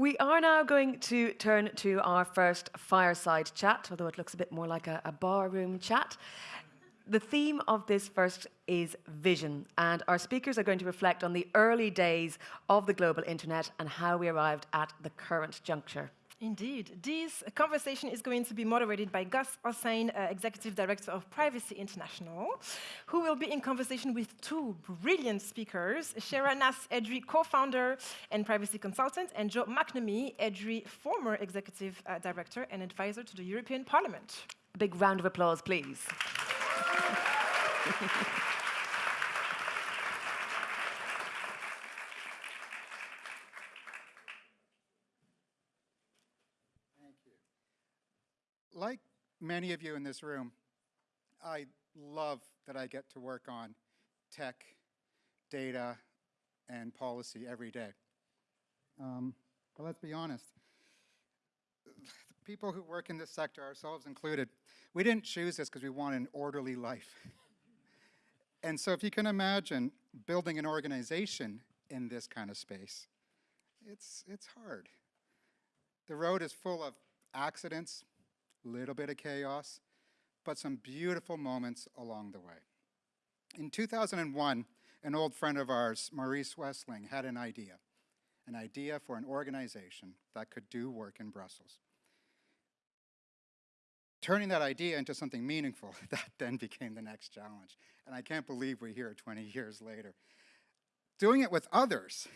We are now going to turn to our first fireside chat, although it looks a bit more like a, a barroom chat. The theme of this first is vision, and our speakers are going to reflect on the early days of the global internet and how we arrived at the current juncture. Indeed. This conversation is going to be moderated by Gus Hosein, uh, Executive Director of Privacy International, who will be in conversation with two brilliant speakers, Sjoera Nas EDRi, co-founder and privacy consultant, and Joe McNamee EDRi, former Executive uh, Director and advisor to the European Parliament. A big round of applause, please. like many of you in this room, I love that I get to work on tech, data, and policy every day. Um, but let's be honest, the people who work in this sector, ourselves included, we didn't choose this because we want an orderly life. and so if you can imagine building an organization in this kind of space, it's, it's hard. The road is full of accidents, little bit of chaos, but some beautiful moments along the way. In 2001, an old friend of ours, Maurice Wessling, had an idea, an idea for an organization that could do work in Brussels. Turning that idea into something meaningful, that then became the next challenge. And I can't believe we're here 20 years later. Doing it with others,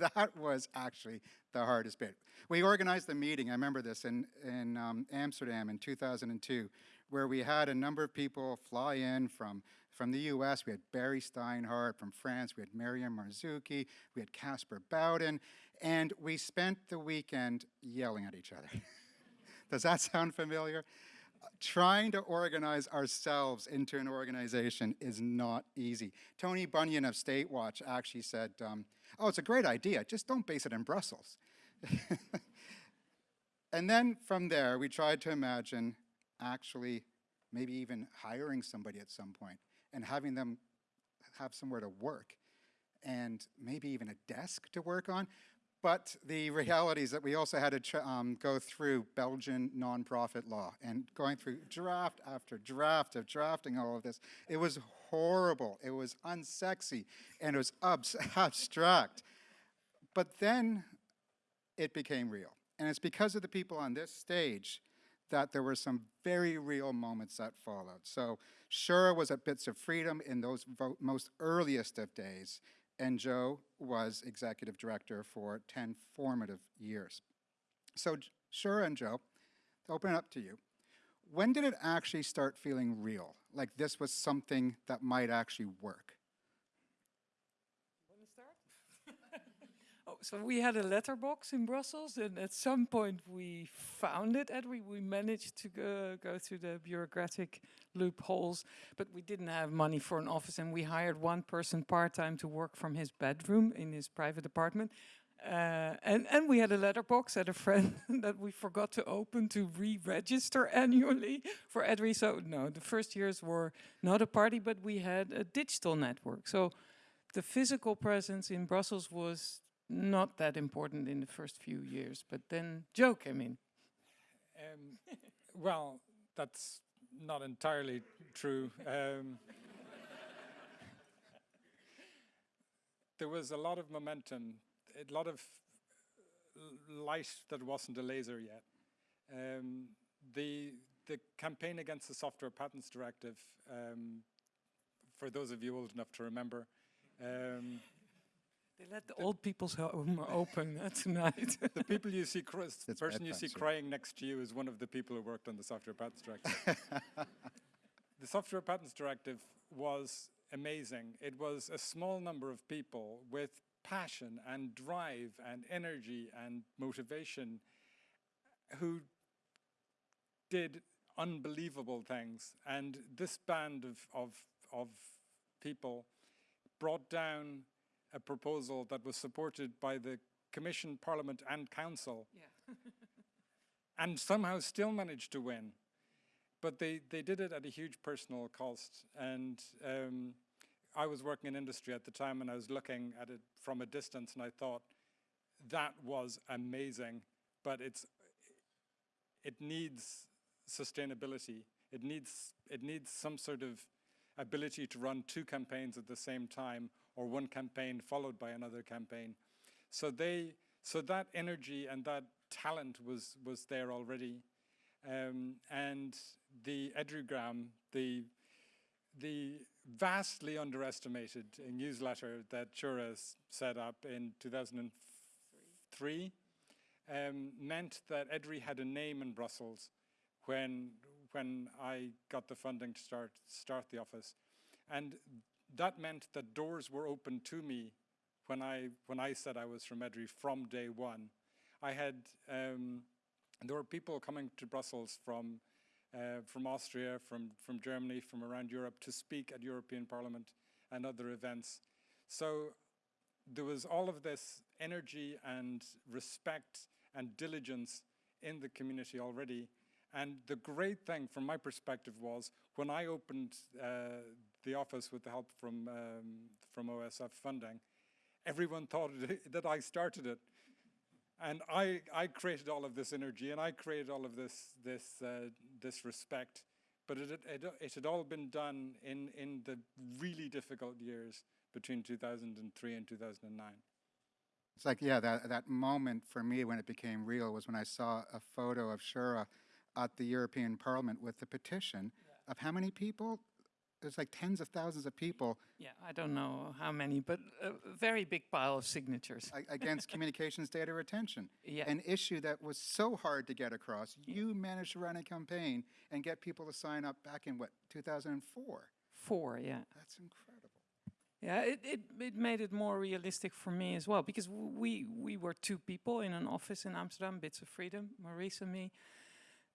that was actually the hardest bit. We organized the meeting, I remember this, in, in um, Amsterdam in 2002, where we had a number of people fly in from, from the US. We had Barry Steinhardt from France, we had Meryem Marzouki, we had Caspar Bowden, and we spent the weekend yelling at each other. Does that sound familiar? trying to organize ourselves into an organization is not easy. Tony Bunyan of Statewatch actually said, um, oh, it's a great idea, just don't base it in Brussels. and then from there, we tried to imagine actually maybe even hiring somebody at some point and having them have somewhere to work and maybe even a desk to work on. But the reality is that we also had to um, go through Belgian nonprofit law and going through draft after draft of drafting all of this. It was horrible. It was unsexy and it was abstract. But then it became real. And it's because of the people on this stage that there were some very real moments that followed. So Sjoera was at Bits of Freedom in those most earliest of days and Joe was executive director for 10 formative years. So Sjoera and Joe, to open it up to you, when did it actually start feeling real? Like this was something that might actually work? Oh, so we had a letterbox in Brussels, and at some point we found it, and we, we managed to go, go through the bureaucratic loopholes, but we didn't have money for an office, and we hired one person part-time to work from his bedroom in his private apartment. Uh, and, and we had a letterbox at a friend that we forgot to open to re-register annually for EDRi. So no, the first years were not a party, but we had a digital network. So the physical presence in Brussels was not that important in the first few years, but then Joe came in. Um, well, that's not entirely true. Um, there was a lot of momentum, a lot of light that wasn't a laser yet. Um, the the campaign against the Software Patents Directive, um, for those of you old enough to remember, um, they let the, the old people's home open tonight. the people you see, the person you see crying next to you is one of the people who worked on the Software Patents Directive. the Software Patents Directive was amazing. It was a small number of people with passion and drive and energy and motivation who did unbelievable things. And this band of, of, of people brought down a proposal that was supported by the Commission, Parliament and Council yeah. and somehow still managed to win. But they, they did it at a huge personal cost. And um, I was working in industry at the time and I was looking at it from a distance and I thought, that was amazing, but it's it needs sustainability. It needs it needs some sort of ability to run two campaigns at the same time or one campaign followed by another campaign. So they so that energy and that talent was was there already. Um, and the Edrigram, the the vastly underestimated newsletter that Sjoera set up in 2003 um, meant that EDRI had a name in Brussels when when I got the funding to start start the office, and that meant that doors were open to me when I when I said I was from EDRI from day one. I had um, there were people coming to Brussels from uh, from Austria, from from Germany, from around Europe to speak at European Parliament and other events. So there was all of this energy and respect and diligence in the community already. And the great thing from my perspective was when I opened uh, the office with the help from, um, from OSF funding, everyone thought that I started it. And I, I created all of this energy and I created all of this, this, uh, this respect. But it, it, it had all been done in, in the really difficult years between 2003 and 2009. It's like, yeah, that, that moment for me when it became real was when I saw a photo of Sjoera at the European Parliament with the petition yeah. of how many people? It's like tens of thousands of people. Yeah, I don't know how many, but a very big pile of signatures. against communications data retention. Yeah. An issue that was so hard to get across. Yeah. You managed to run a campaign and get people to sign up back in what, 2004? Four, yeah. That's incredible. Yeah, it, it, it made it more realistic for me as well because we we were two people in an office in Amsterdam, Bits of Freedom, Maurice and me,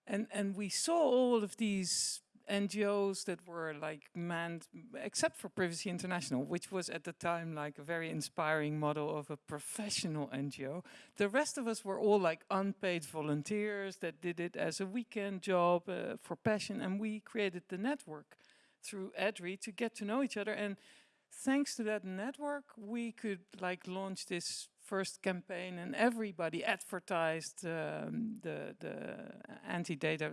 and and we saw all of these NGOs that were like manned, except for Privacy International, which was at the time like a very inspiring model of a professional NGO. The rest of us were all like unpaid volunteers that did it as a weekend job uh, for passion, and we created the network through EDRI to get to know each other and thanks to that network, we could like launch this first campaign and everybody advertised um, the, the anti-data uh,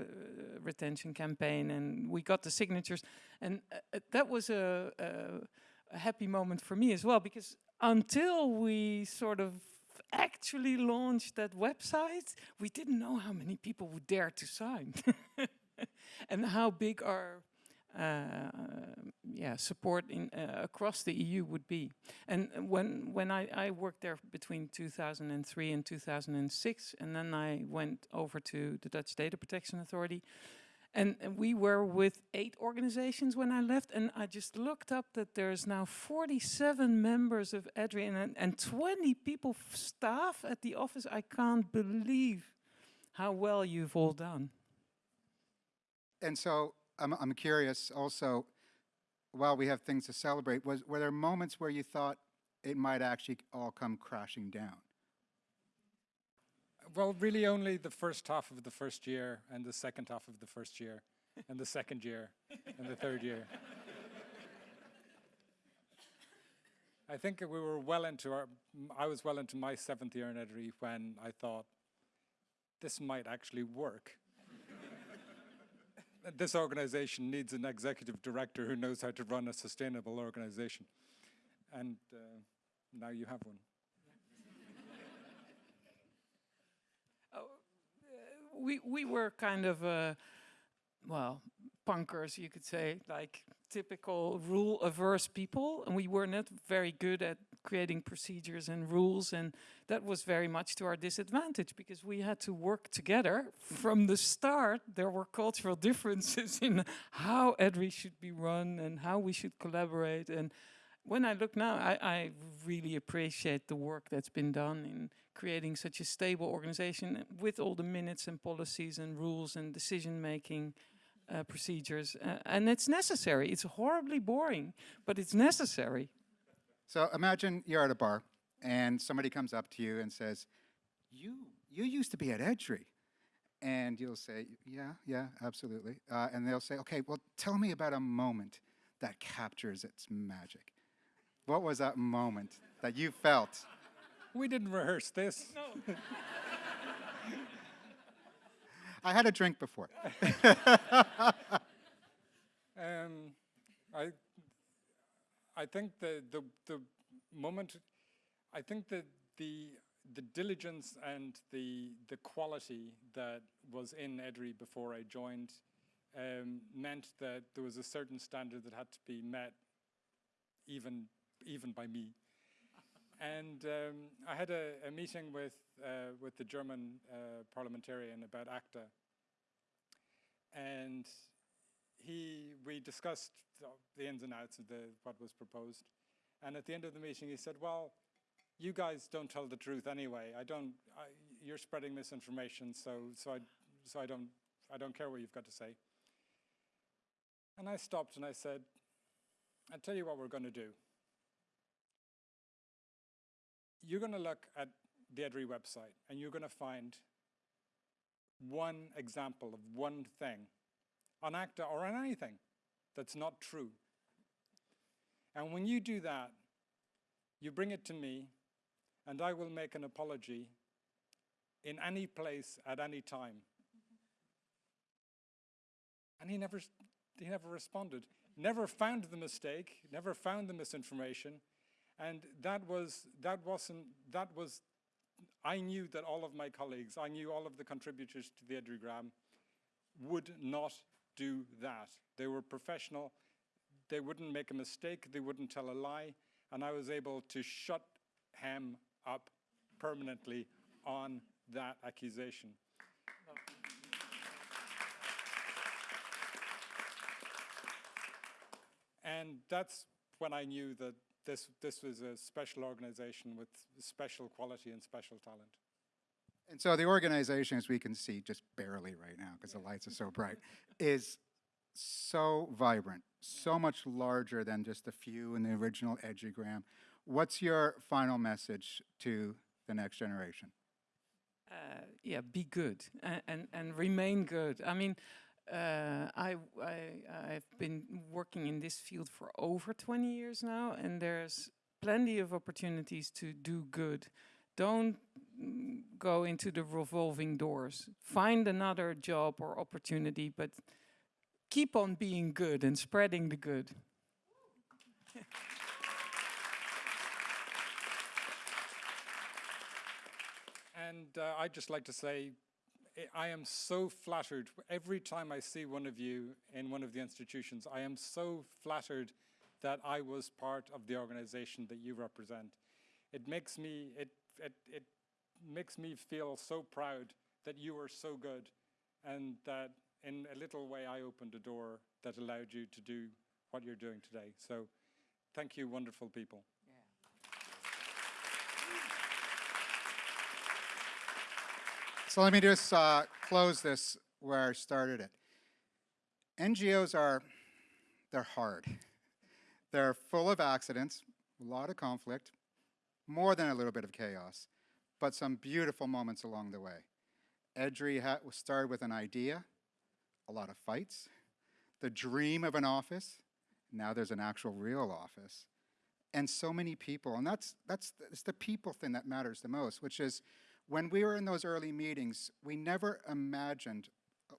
retention campaign and we got the signatures. And uh, that was a, a, a, happy moment for me as well because until we sort of actually launched that website we didn't know how many people would dare to sign. And how big our uh, yeah, support in uh, across the EU would be. And when when I, I worked there between 2003 and 2006, and then I went over to the Dutch Data Protection Authority, and, and, we were with eight organizations when I left, and I just looked up that there's now 47 members of EDRi and, and 20 people staff at the office. I can't believe how well you've all done. And so I'm, I'm curious also, while we have things to celebrate, was, were there moments where you thought it might actually all come crashing down? Well, really only the first half of the first year and the second half of the first year and the second year and the third year. I think we were well into our, I was well into my seventh year in EDRI when I thought, this might actually work this organization needs an executive director who knows how to run a sustainable organization. And uh, now you have one. oh, uh, we, we were kind of, uh, well, punkers, you could say, like typical rule-averse people, and we were not very good at creating procedures and rules, and that was very much to our disadvantage because we had to work together from the start. There were cultural differences in how EDRI should be run and how we should collaborate. And when I look now, I, I really appreciate the work that's been done in creating such a stable organization with all the minutes and policies and rules and decision making uh, procedures. Uh, and it's necessary. It's horribly boring, but it's necessary. So imagine you're at a bar and somebody comes up to you and says, you, you used to be at EDRI. And you'll say, yeah, yeah, absolutely. Uh, and they'll say, okay, well, tell me about a moment that captures its magic. What was that moment that you felt? we didn't rehearse this. No. I had a drink before. Um, I, I think the, the, the moment, I think that the, the diligence and the, the quality that was in EDRI before I joined um, meant that there was a certain standard that had to be met even, even by me. And um, I had a, a meeting with, uh, with the German uh, parliamentarian about ACTA. And he, we discussed the, ins and outs of the, what was proposed. And at the end of the meeting, he said, well, you guys don't tell the truth anyway. I don't, I, you're spreading misinformation, so, so, I, so I, don't, I don't care what you've got to say. And I stopped and I said, I'll tell you what we're going to do. You're going to look at the EDRI website and you're going to find one example of one thing on ACTA or on anything that's not true. And when you do that, you bring it to me, and I will make an apology in any place at any time. And he never, he never responded, never found the mistake, never found the misinformation, and that was, that wasn't, that was, I knew that all of my colleagues, I knew all of the contributors to the EDRIgram would not do that. They were professional, they wouldn't make a mistake, they wouldn't tell a lie, and I was able to shut him up permanently on that accusation. And that's when I knew that this, this was a special organization with special quality and special talent. And so the organization, as we can see, just barely right now because the lights are so bright, is so vibrant, so much larger than just a few in the original EDRIgram. What's your final message to the next generation? Uh, yeah, be good and, and, and remain good. I mean, uh, I, I, I've been working in this field for over 20 years now, and there's plenty of opportunities to do good. Don't go into the revolving doors. Find another job or opportunity, but keep on being good and spreading the good. and uh, I'd just like to say, I am so flattered every time I see one of you in one of the institutions. I am so flattered that I was part of the organization that you represent. It makes me, it, it, it makes me feel so proud that you are so good and that in a little way I opened a door that allowed you to do what you're doing today. So thank you, wonderful people. So let me just uh, close this where I started it. NGOs are, they're hard. They're full of accidents, a lot of conflict, more than a little bit of chaos, but some beautiful moments along the way. EDRi started with an idea, a lot of fights, the dream of an office, now there's an actual real office, and so many people. And that's, that's it's the people thing that matters the most, which is when we were in those early meetings, we never imagined,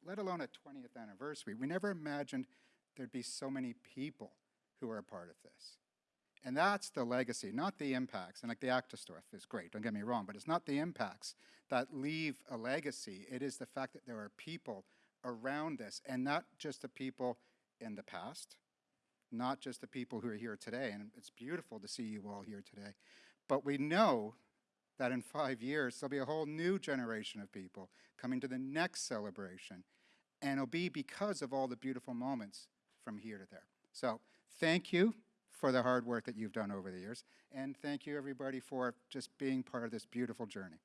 let alone a 20th anniversary, we never imagined there'd be so many people who are a part of this. And that's the legacy, not the impacts. And like the ACTA stuff is great, don't get me wrong, but it's not the impacts that leave a legacy. It is the fact that there are people around this, and not just the people in the past, not just the people who are here today. And it's beautiful to see you all here today. But we know that in five years, there'll be a whole new generation of people coming to the next celebration. And it'll be because of all the beautiful moments from here to there. So thank you for the hard work that you've done over the years. And thank you, everybody, for just being part of this beautiful journey.